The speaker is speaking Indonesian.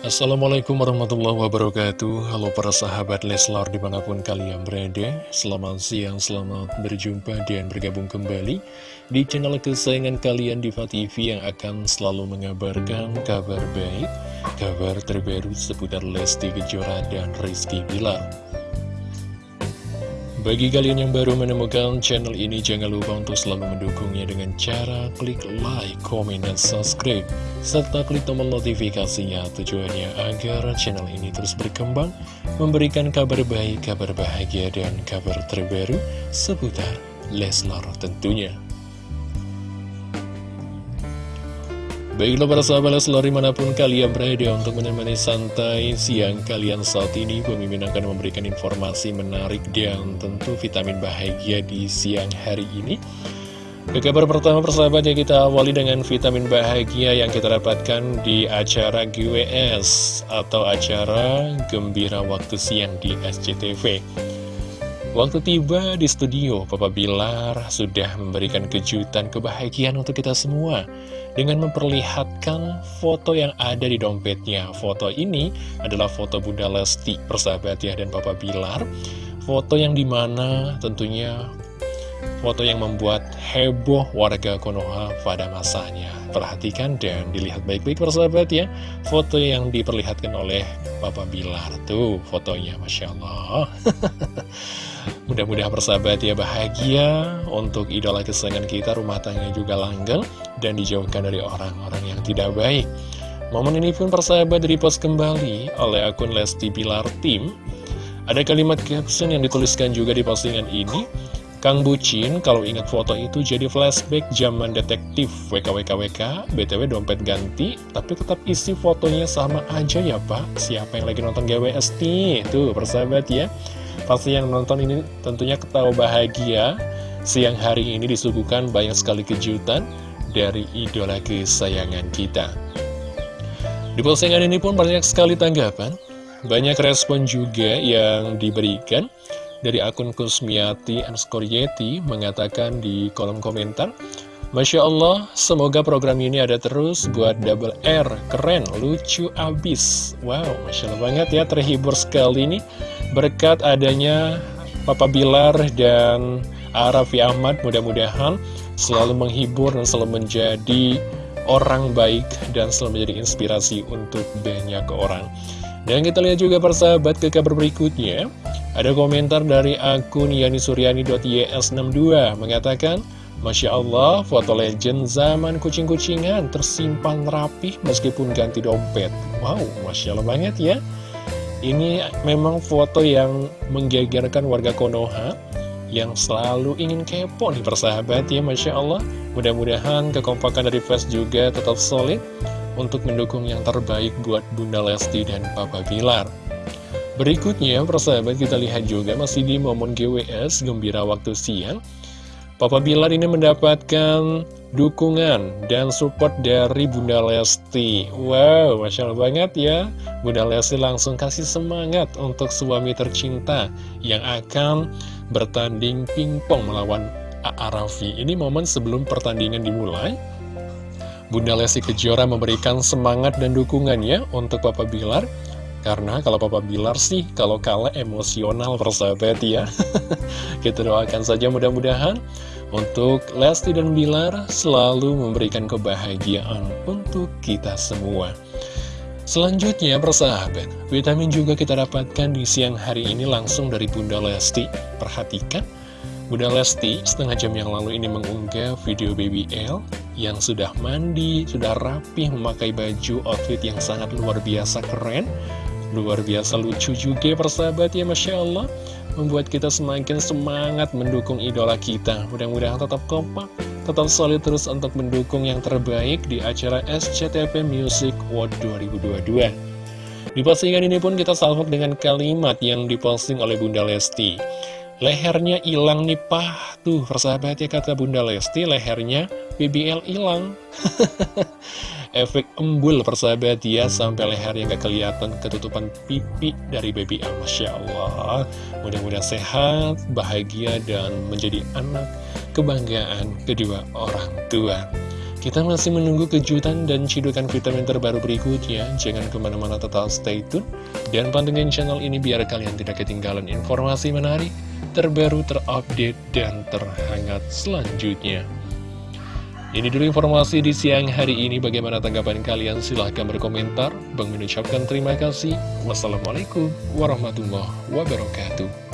Assalamualaikum warahmatullahi wabarakatuh. Halo para sahabat Leslar di mana pun kalian berada. Selamat siang, selamat berjumpa dan bergabung kembali Di channel kesayangan kalian Diva TV yang akan selalu mengabarkan kabar baik Kabar terbaru seputar Lesti Kejora dan Rizky Bilar bagi kalian yang baru menemukan channel ini, jangan lupa untuk selalu mendukungnya dengan cara klik like, komen, dan subscribe. Serta klik tombol notifikasinya tujuannya agar channel ini terus berkembang, memberikan kabar baik, kabar bahagia, dan kabar terbaru seputar Leslar tentunya. Baiklah para sahabat Leslar di mana pun kalian berada untuk menemani santai siang kalian saat ini Pemimpin akan memberikan informasi menarik dan tentu vitamin bahagia di siang hari ini. Ke kabar pertama persahabat ya kita awali dengan vitamin bahagia yang kita dapatkan di acara GWS Atau acara Gembira Waktu Siang di SCTV Waktu tiba di studio, Papa Bilar sudah memberikan kejutan kebahagiaan untuk kita semua dengan memperlihatkan foto yang ada di dompetnya. Foto ini adalah foto Bunda Lesti, persahabat ya, dan Papa Bilar. Foto yang di mana tentunya foto yang membuat heboh warga Konoha pada masanya. Perhatikan dan dilihat baik-baik persahabat ya, foto yang diperlihatkan oleh Papa Bilar. Tuh fotonya, Masya Allah. Mudah-mudahan persahabat ya bahagia untuk idola kesayangan kita, rumah tangga juga langgeng, dan dijauhkan dari orang-orang yang tidak baik. Momen ini pun persahabat repost kembali oleh akun Lesti Bilar Tim. Ada kalimat caption yang dituliskan juga di postingan ini, Kang Bucin, kalau ingat foto itu jadi flashback zaman detektif WKWKWK, BTW dompet ganti, tapi tetap isi fotonya sama aja ya Pak. Siapa yang lagi nonton GWS nih? Tuh, persahabat ya. Pasti yang nonton ini tentunya ketawa bahagia Siang hari ini disuguhkan banyak sekali kejutan dari idola kesayangan kita Di postingan ini pun banyak sekali tanggapan Banyak respon juga yang diberikan Dari akun Kusmiati underscore Yeti mengatakan di kolom komentar Masya Allah, semoga program ini ada terus buat Double R, keren, lucu abis. Wow, Masya Allah banget ya, terhibur sekali nih. Berkat adanya Papa Bilar dan Arafi Ahmad, mudah-mudahan selalu menghibur dan selalu menjadi orang baik dan selalu menjadi inspirasi untuk banyak orang. Dan kita lihat juga persahabat ke kabar berikutnya. Ada komentar dari akun yanisuryani.ys62 mengatakan, Masya Allah, foto legend zaman kucing-kucingan tersimpan rapih meskipun ganti dompet. Wow, Masya Allah banget ya. Ini memang foto yang menggegerkan warga Konoha yang selalu ingin kepo nih persahabat ya Masya Allah. Mudah-mudahan kekompakan dari fans juga tetap solid untuk mendukung yang terbaik buat Bunda Lesti dan Papa Bilar. Berikutnya persahabat kita lihat juga masih di momen GWS Gembira Waktu Siang. Papa Bilar ini mendapatkan dukungan dan support dari Bunda Lesti Wow, Masya Allah banget ya Bunda Lesti langsung kasih semangat untuk suami tercinta Yang akan bertanding pingpong melawan A.A. Ini momen sebelum pertandingan dimulai Bunda Lesti Kejora memberikan semangat dan dukungannya untuk Papa Bilar karena kalau Papa Bilar sih, kalau kalah emosional persahabat ya. Kita doakan saja mudah-mudahan untuk Lesti dan Bilar selalu memberikan kebahagiaan untuk kita semua. Selanjutnya persahabat, vitamin juga kita dapatkan di siang hari ini langsung dari Bunda Lesti. Perhatikan, Bunda Lesti setengah jam yang lalu ini mengunggah video Baby L yang sudah mandi, sudah rapih memakai baju outfit yang sangat luar biasa keren Luar biasa lucu juga persahabat ya Masya Allah. Membuat kita semakin semangat mendukung idola kita. Mudah-mudahan tetap kompak Tetap solid terus untuk mendukung yang terbaik di acara SCTV Music World 2022 Di postingan ini pun kita salvok dengan kalimat yang diposting oleh Bunda Lesti Lehernya hilang nih pah Tuh persahabat ya kata Bunda Lesti Lehernya BBL hilang. Efek embul persahabat ya sampai leher yang gak kelihatan ketutupan pipi dari baby L. Masya Allah. Mudah-mudahan sehat, bahagia dan menjadi anak kebanggaan kedua orang tua Kita masih menunggu kejutan dan cidukan vitamin terbaru berikutnya. Jangan ke mana-mana tetap stay tune. Dan pantengin channel ini biar kalian tidak ketinggalan informasi menarik, terbaru, terupdate, dan terhangat selanjutnya. Ini dulu informasi di siang hari ini. Bagaimana tanggapan kalian? Silahkan berkomentar. Bang mengucapkan terima kasih. Wassalamualaikum warahmatullahi wabarakatuh.